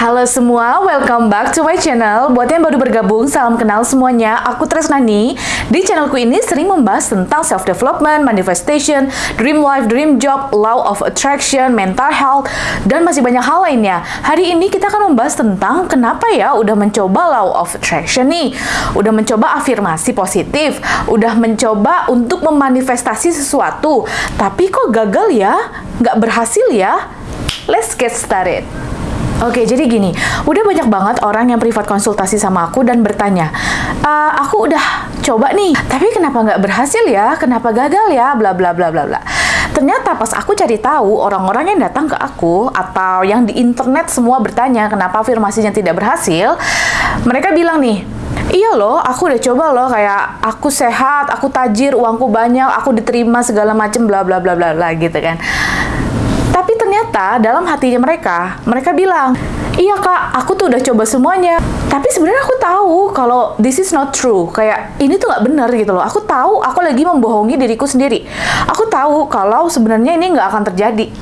Halo semua, welcome back to my channel. Buat yang baru bergabung, salam kenal semuanya. Aku Tresnani. Di channelku ini sering membahas tentang self-development, manifestation, dream life, dream job, law of attraction, mental health, dan masih banyak hal lainnya. Hari ini kita akan membahas tentang kenapa ya udah mencoba law of attraction nih. Udah mencoba afirmasi positif, udah mencoba untuk memanifestasi sesuatu, tapi kok gagal ya? Nggak berhasil ya? Let's get started. Oke, jadi gini, udah banyak banget orang yang privat konsultasi sama aku dan bertanya, e, aku udah coba nih, tapi kenapa nggak berhasil ya? Kenapa gagal ya? Bla bla bla bla bla. Ternyata pas aku cari tahu orang-orang yang datang ke aku atau yang di internet semua bertanya kenapa afirmasinya tidak berhasil, mereka bilang nih, Iya loh, aku udah coba loh kayak aku sehat, aku tajir, uangku banyak, aku diterima segala macem bla bla bla bla bla gitu kan. Ternyata dalam hatinya mereka, mereka bilang, iya kak, aku tuh udah coba semuanya. Tapi sebenarnya aku tahu kalau this is not true. Kayak ini tuh nggak benar gitu loh. Aku tahu aku lagi membohongi diriku sendiri. Aku tahu kalau sebenarnya ini nggak akan terjadi.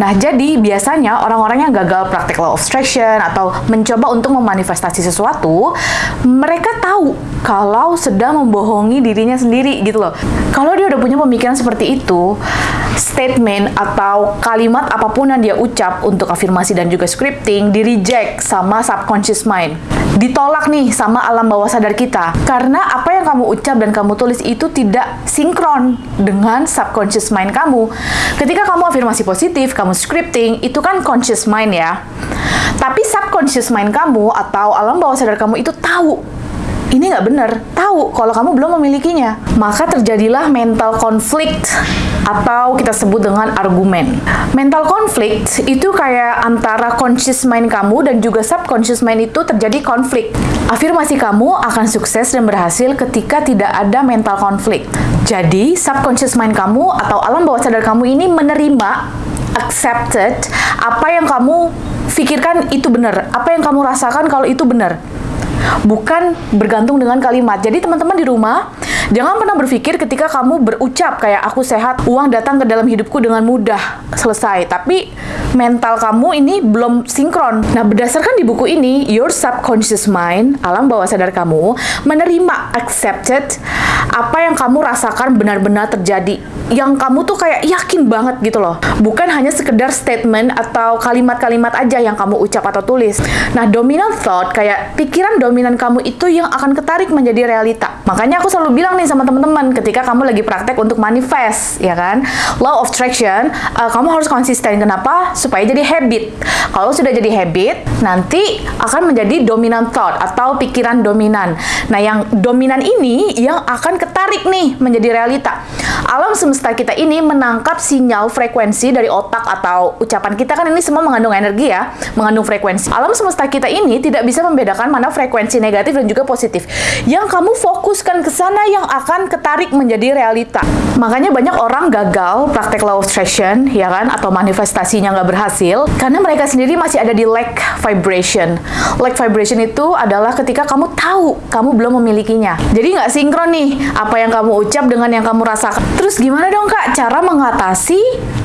Nah, jadi biasanya orang-orang yang gagal praktek law of attraction atau mencoba untuk memanifestasi sesuatu, mereka tahu kalau sedang membohongi dirinya sendiri gitu loh. Kalau dia udah punya pemikiran seperti itu, statement atau kalimat apa pun yang dia ucap untuk afirmasi dan juga scripting di reject sama subconscious mind. Ditolak nih sama alam bawah sadar kita. Karena apa yang kamu ucap dan kamu tulis itu tidak sinkron dengan subconscious mind kamu. Ketika kamu afirmasi positif, kamu scripting, itu kan conscious mind ya. Tapi subconscious mind kamu atau alam bawah sadar kamu itu tahu ini nggak benar, tahu kalau kamu belum memilikinya. Maka terjadilah mental conflict atau kita sebut dengan argumen. Mental conflict itu kayak antara conscious mind kamu dan juga subconscious mind itu terjadi konflik. Afirmasi kamu akan sukses dan berhasil ketika tidak ada mental conflict. Jadi, subconscious mind kamu atau alam bawah sadar kamu ini menerima accepted apa yang kamu pikirkan itu benar, apa yang kamu rasakan kalau itu benar bukan bergantung dengan kalimat. Jadi teman-teman di rumah, jangan pernah berpikir ketika kamu berucap kayak aku sehat, uang datang ke dalam hidupku dengan mudah, selesai. Tapi mental kamu ini belum sinkron. Nah, berdasarkan di buku ini, your subconscious mind, alam bawah sadar kamu, menerima accepted apa yang kamu rasakan benar-benar terjadi. Yang kamu tuh kayak yakin banget gitu loh. Bukan hanya sekedar statement atau kalimat-kalimat aja yang kamu ucap atau tulis. Nah, dominant thought kayak pikiran dominan kamu itu yang akan ketarik menjadi realita. Makanya aku selalu bilang nih sama teman-teman ketika kamu lagi praktek untuk manifest, ya kan? Law of attraction, uh, kamu harus konsisten. Kenapa? Supaya jadi habit. Kalau sudah jadi habit, nanti akan menjadi dominant thought atau pikiran dominan. Nah, yang dominan ini yang akan ketarik nih menjadi realita. Alam semesta kita ini menangkap sinyal frekuensi dari otak atau ucapan kita kan ini semua mengandung energi ya, mengandung frekuensi. Alam semesta kita ini tidak bisa membedakan mana frekuensi frekuensi negatif dan juga positif. Yang kamu fokuskan ke sana yang akan ketarik menjadi realita. Makanya banyak orang gagal praktek law of attraction, ya kan, atau manifestasinya nggak berhasil, karena mereka sendiri masih ada di lack vibration. Lack vibration itu adalah ketika kamu tahu kamu belum memilikinya. Jadi nggak sinkron nih, apa yang kamu ucap dengan yang kamu rasakan. Terus gimana dong kak cara mengatasi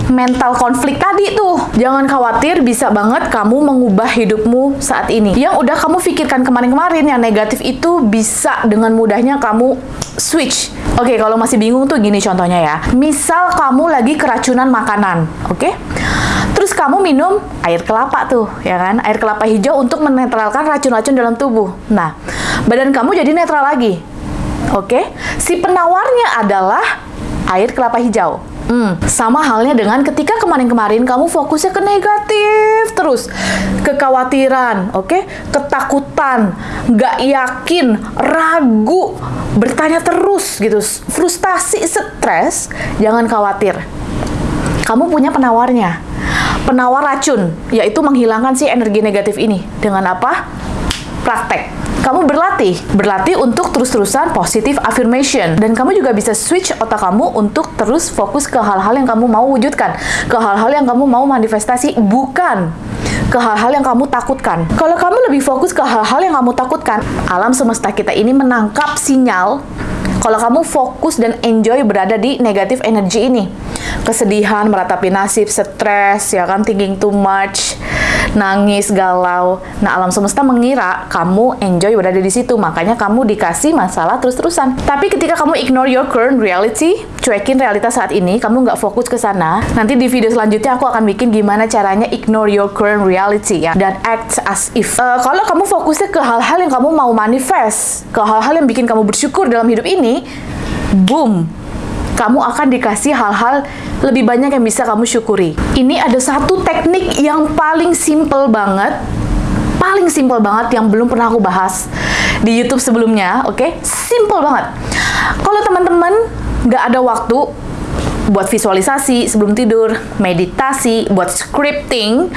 mental konflik tadi tuh? Jangan khawatir, bisa banget kamu mengubah hidupmu saat ini. Yang udah kamu pikirkan kemarin-kemarin kemarin yang negatif itu bisa dengan mudahnya kamu switch. Oke, okay, kalau masih bingung tuh gini contohnya ya. Misal kamu lagi keracunan makanan, oke? Okay? Terus kamu minum air kelapa tuh, ya kan? Air kelapa hijau untuk menetralkan racun-racun dalam tubuh. Nah, badan kamu jadi netral lagi. Oke? Okay? Si penawarnya adalah air kelapa hijau. Hmm, sama halnya dengan ketika kemarin-kemarin kamu fokusnya ke negatif terus, kekhawatiran, oke, okay? ketakutan, nggak yakin, ragu, bertanya terus gitu, frustasi, stres, jangan khawatir. Kamu punya penawarnya, penawar racun, yaitu menghilangkan si energi negatif ini dengan apa? Praktek kamu berlatih, berlatih untuk terus-terusan positive affirmation. Dan kamu juga bisa switch otak kamu untuk terus fokus ke hal-hal yang kamu mau wujudkan, ke hal-hal yang kamu mau manifestasi, bukan ke hal-hal yang kamu takutkan. Kalau kamu lebih fokus ke hal-hal yang kamu takutkan, alam semesta kita ini menangkap sinyal kalau kamu fokus dan enjoy berada di negatif energi ini. Kesedihan, meratapi nasib, stres, ya kan, thinking too much, nangis, galau. Nah, alam semesta mengira kamu enjoy berada di situ, makanya kamu dikasih masalah terus-terusan. Tapi ketika kamu ignore your current reality, cuekin realitas saat ini, kamu nggak fokus ke sana. Nanti di video selanjutnya aku akan bikin gimana caranya ignore your current reality ya dan act as if. Uh, kalau kamu fokusnya ke hal-hal yang kamu mau manifest, ke hal-hal yang bikin kamu bersyukur dalam hidup ini, boom, kamu akan dikasih hal-hal lebih banyak yang bisa kamu syukuri. Ini ada satu teknik yang paling simple banget, paling simple banget yang belum pernah aku bahas di YouTube sebelumnya, oke? Okay? Simple banget. Kalau teman-teman nggak ada waktu buat visualisasi sebelum tidur, meditasi, buat scripting,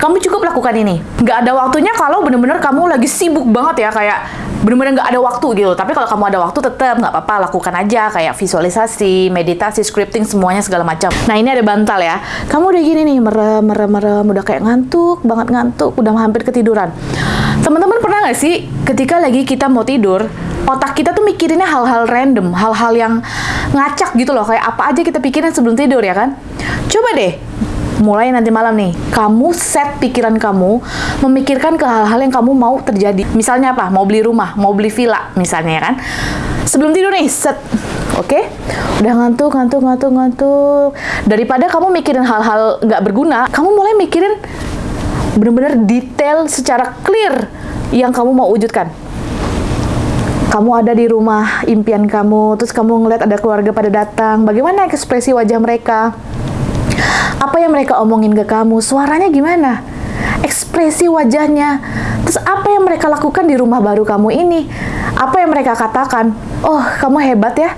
kamu cukup lakukan ini. Nggak ada waktunya kalau bener-bener kamu lagi sibuk banget ya, kayak bener-bener nggak ada waktu gitu. Tapi kalau kamu ada waktu tetap nggak apa-apa lakukan aja kayak visualisasi meditasi scripting semuanya segala macam. Nah ini ada bantal ya. Kamu udah gini nih merem merem merem udah kayak ngantuk banget ngantuk udah hampir ketiduran. Teman-teman pernah nggak sih ketika lagi kita mau tidur otak kita tuh mikirinnya hal-hal random hal-hal yang ngacak gitu loh kayak apa aja kita pikirin sebelum tidur ya kan? Coba deh mulai nanti malam nih, kamu set pikiran kamu memikirkan ke hal-hal yang kamu mau terjadi. Misalnya apa? Mau beli rumah, mau beli villa misalnya ya kan. Sebelum tidur nih, set. Oke? Okay? Udah ngantuk, ngantuk, ngantuk, ngantuk. Daripada kamu mikirin hal-hal nggak berguna, kamu mulai mikirin bener-bener detail secara clear yang kamu mau wujudkan kamu ada di rumah impian kamu, terus kamu ngeliat ada keluarga pada datang, bagaimana ekspresi wajah mereka? Apa yang mereka omongin ke kamu? Suaranya gimana? Ekspresi wajahnya. Terus apa yang mereka lakukan di rumah baru kamu ini? Apa yang mereka katakan? Oh, kamu hebat ya.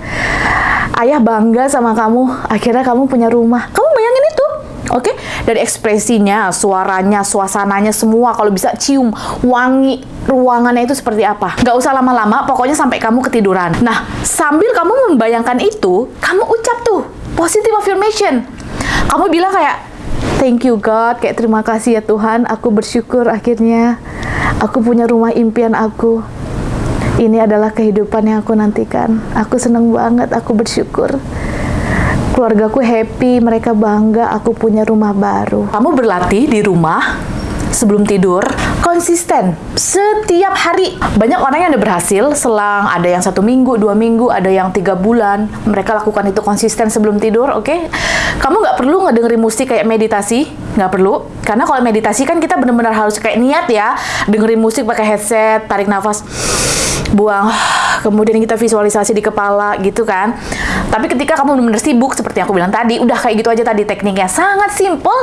Ayah bangga sama kamu. Akhirnya kamu punya rumah. Kamu bayangin itu. Oke, okay? dari ekspresinya, suaranya, suasananya semua kalau bisa cium wangi ruangannya itu seperti apa. Gak usah lama-lama, pokoknya sampai kamu ketiduran. Nah, sambil kamu membayangkan itu, kamu ucap tuh positive affirmation kamu bilang kayak thank you God. Kayak terima kasih ya Tuhan. Aku bersyukur akhirnya aku punya rumah impian aku. Ini adalah kehidupan yang aku nantikan. Aku seneng banget aku bersyukur. Keluargaku happy mereka bangga aku punya rumah baru. Kamu berlatih di rumah sebelum tidur konsisten setiap hari. Banyak orang yang udah berhasil selang ada yang satu minggu dua minggu ada yang tiga bulan. Mereka lakukan itu konsisten sebelum tidur oke? Okay? kamu nggak perlu ngedengerin musik kayak meditasi nggak perlu. Karena kalau meditasi kan kita benar-benar harus kayak niat ya dengerin musik pakai headset tarik nafas buang kemudian kita visualisasi di kepala gitu kan? Tapi ketika kamu benar-benar sibuk seperti yang aku bilang tadi udah kayak gitu aja tadi tekniknya. Sangat simple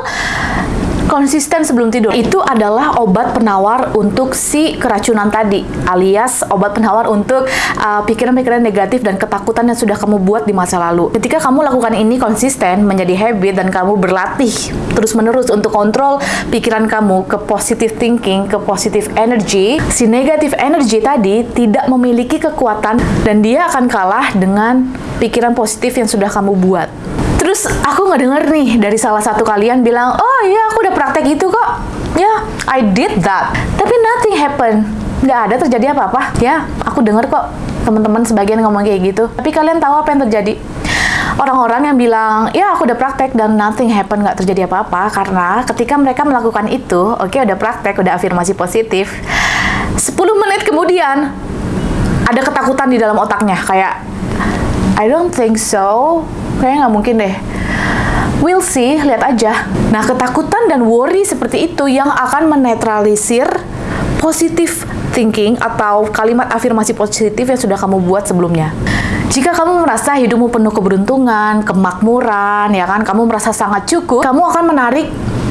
konsisten sebelum tidur. Itu adalah obat penawar untuk si keracunan tadi alias obat penawar untuk uh, pikiran-pikiran uh, negatif dan ketakutan yang sudah kamu buat di masa lalu. Ketika kamu lakukan ini konsisten menjadi habit dan kamu berlatih terus-menerus untuk kontrol pikiran kamu ke positive thinking ke positive energy si negatif energy tadi tidak memiliki kekuatan dan dia akan kalah dengan pikiran positif yang sudah kamu buat Terus aku nggak denger nih dari salah satu kalian bilang, oh iya aku udah praktek itu kok. Ya, yeah, I did that. Tapi nothing happen. Nggak ada terjadi apa-apa. Ya, aku denger kok teman-teman sebagian ngomong kayak gitu. Tapi kalian tahu apa yang terjadi? Orang-orang yang bilang, ya aku udah praktek dan nothing happen, nggak terjadi apa-apa. Karena ketika mereka melakukan itu, oke okay, udah praktek, udah afirmasi positif. 10 menit kemudian, ada ketakutan di dalam otaknya. Kayak, I don't think so kayaknya nggak mungkin deh. We'll see, lihat aja. Nah, ketakutan dan worry seperti itu yang akan menetralisir positif thinking atau kalimat afirmasi positif yang sudah kamu buat sebelumnya. Jika kamu merasa hidupmu penuh keberuntungan, kemakmuran, ya kan, kamu merasa sangat cukup, kamu akan menarik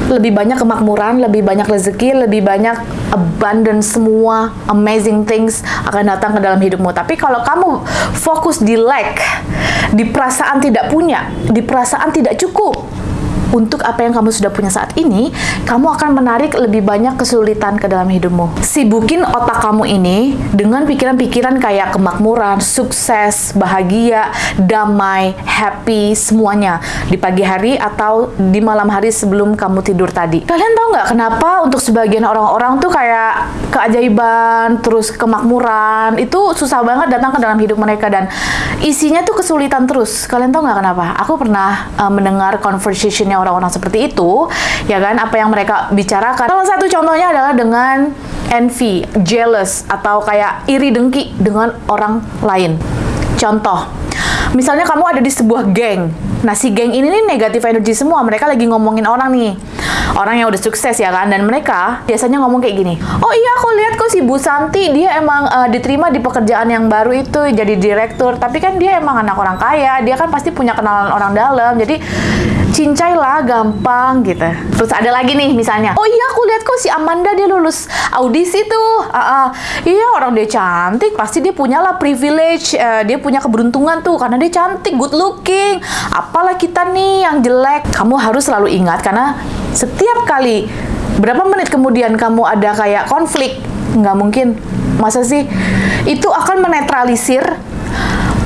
lebih banyak kemakmuran, lebih banyak rezeki, lebih banyak abundance semua amazing things akan datang ke dalam hidupmu. Tapi kalau kamu fokus di lack, di perasaan tidak punya, di perasaan tidak cukup, untuk apa yang kamu sudah punya saat ini, kamu akan menarik lebih banyak kesulitan ke dalam hidupmu. Sibukin otak kamu ini dengan pikiran-pikiran kayak kemakmuran, sukses, bahagia, damai, happy, semuanya di pagi hari atau di malam hari sebelum kamu tidur tadi. Kalian tahu nggak kenapa untuk sebagian orang-orang tuh kayak keajaiban, terus kemakmuran, itu susah banget datang ke dalam hidup mereka dan isinya tuh kesulitan terus. Kalian tahu nggak kenapa? Aku pernah uh, mendengar conversationnya orang-orang seperti itu, ya kan? Apa yang mereka bicarakan. Salah satu contohnya adalah dengan envy, jealous, atau kayak iri dengki dengan orang lain. Contoh, misalnya kamu ada di sebuah geng. Nah, si geng ini nih negatif energi semua. Mereka lagi ngomongin orang nih. Orang yang udah sukses ya kan. Dan mereka biasanya ngomong kayak gini. Oh iya, aku lihat kok si Bu Santi. Dia emang uh, diterima di pekerjaan yang baru itu. Jadi direktur. Tapi kan dia emang anak orang kaya. Dia kan pasti punya kenalan orang dalam. Jadi cincai lah gampang gitu. Terus ada lagi nih misalnya, oh iya aku lihat kok si Amanda dia lulus audisi tuh, uh, uh, iya orang dia cantik pasti dia punya lah privilege, uh, dia punya keberuntungan tuh karena dia cantik, good looking. Apalah kita nih yang jelek, kamu harus selalu ingat karena setiap kali berapa menit kemudian kamu ada kayak konflik, nggak mungkin, masa sih? Itu akan menetralisir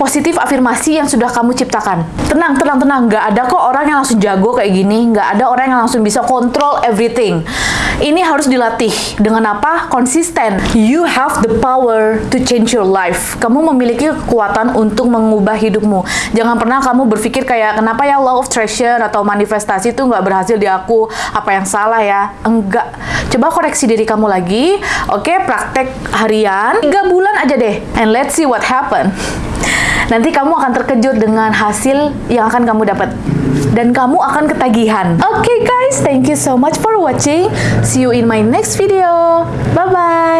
positif afirmasi yang sudah kamu ciptakan. Tenang, tenang, tenang. Nggak ada kok orang yang langsung jago kayak gini. Nggak ada orang yang langsung bisa kontrol everything. Ini harus dilatih. Dengan apa? Konsisten. You have the power to change your life. Kamu memiliki kekuatan untuk mengubah hidupmu. Jangan pernah kamu berpikir kayak, kenapa ya law of attraction atau manifestasi itu nggak berhasil di aku? Apa yang salah ya? Enggak. Coba koreksi diri kamu lagi. Oke, praktek harian. Tiga bulan aja deh. And let's see what happen nanti kamu akan terkejut dengan hasil yang akan kamu dapat dan kamu akan ketagihan. Oke okay guys, thank you so much for watching. See you in my next video. Bye bye.